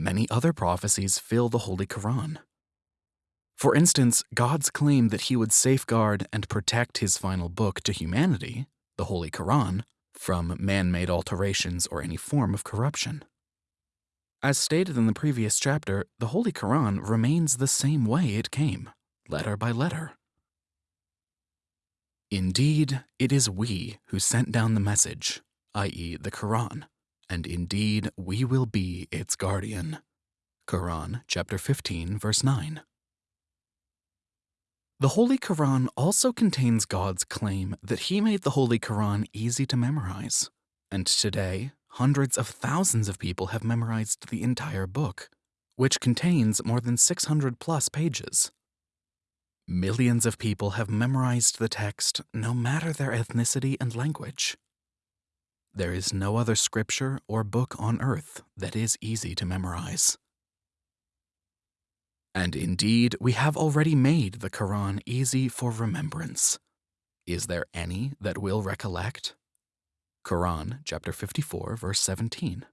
many other prophecies fill the Holy Quran. For instance, God's claim that he would safeguard and protect his final book to humanity, the Holy Quran, from man made alterations or any form of corruption. As stated in the previous chapter, the Holy Quran remains the same way it came, letter by letter. Indeed, it is we who sent down the message, i.e., the Quran, and indeed we will be its guardian. Quran chapter 15, verse 9. The Holy Quran also contains God's claim that He made the Holy Quran easy to memorize. And today, hundreds of thousands of people have memorized the entire book, which contains more than 600 plus pages. Millions of people have memorized the text no matter their ethnicity and language. There is no other scripture or book on earth that is easy to memorize. And indeed, we have already made the Quran easy for remembrance. Is there any that will recollect? Quran chapter 54 verse 17.